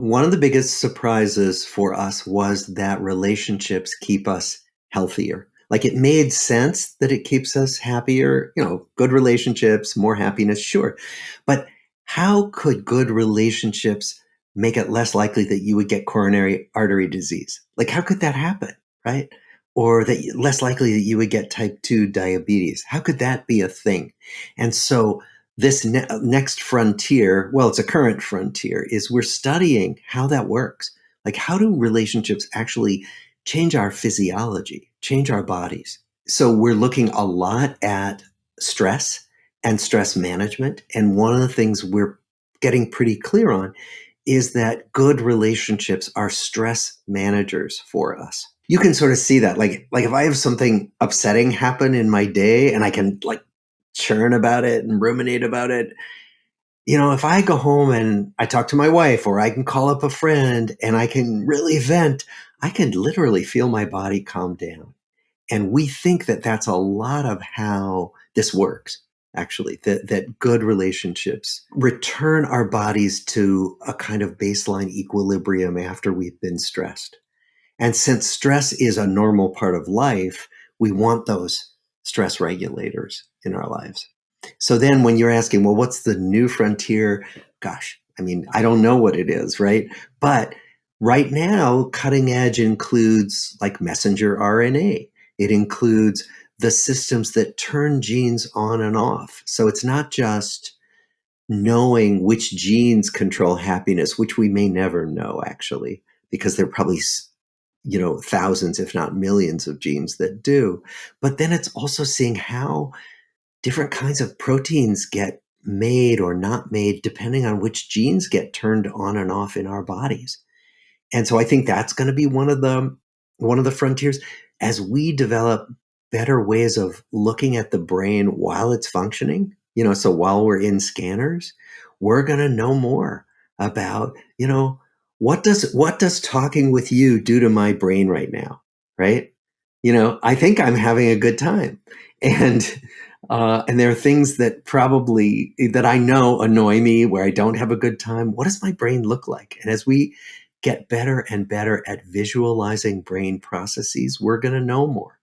One of the biggest surprises for us was that relationships keep us healthier. Like it made sense that it keeps us happier, you know, good relationships, more happiness, sure. But how could good relationships make it less likely that you would get coronary artery disease? Like how could that happen, right? Or that less likely that you would get type 2 diabetes? How could that be a thing? And so this ne next frontier, well, it's a current frontier, is we're studying how that works. Like, how do relationships actually change our physiology, change our bodies? So, we're looking a lot at stress and stress management. And one of the things we're getting pretty clear on is that good relationships are stress managers for us. You can sort of see that. Like, like if I have something upsetting happen in my day and I can like churn about it and ruminate about it. You know, if I go home and I talk to my wife or I can call up a friend and I can really vent, I can literally feel my body calm down. And we think that that's a lot of how this works, actually, that, that good relationships return our bodies to a kind of baseline equilibrium after we've been stressed. And since stress is a normal part of life, we want those stress regulators in our lives. So then when you're asking, well, what's the new frontier? Gosh, I mean, I don't know what it is, right? But right now, cutting edge includes like messenger RNA. It includes the systems that turn genes on and off. So it's not just knowing which genes control happiness, which we may never know actually, because they're probably you know, thousands, if not millions of genes that do. But then it's also seeing how different kinds of proteins get made or not made depending on which genes get turned on and off in our bodies. And so I think that's going to be one of the one of the frontiers. As we develop better ways of looking at the brain while it's functioning, you know, so while we're in scanners, we're going to know more about, you know, what does what does talking with you do to my brain right now right? You know i think i'm having a good time. And uh, and there are things that probably that i know annoy me where i don't have a good time. What does my brain look like? And as we get better and better at visualizing brain processes we're going to know more